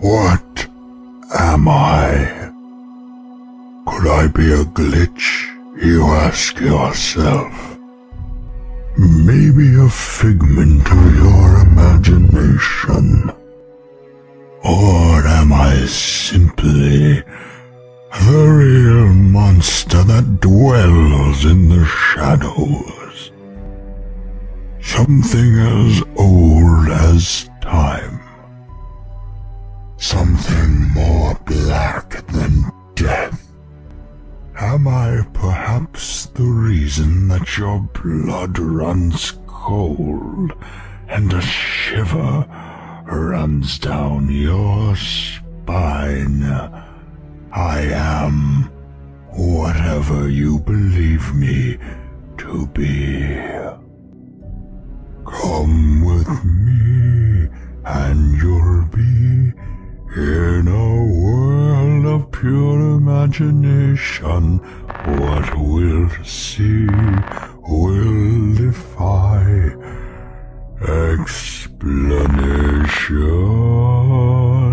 What am I? Could I be a glitch, you ask yourself? Maybe a figment of your imagination. Or am I simply the real monster that dwells in the shadows? Something as old as time. Something more black than death. Am I perhaps the reason that your blood runs cold and a shiver runs down your spine? I am whatever you believe me to be. In a world of pure imagination, what we'll see will defy explanation.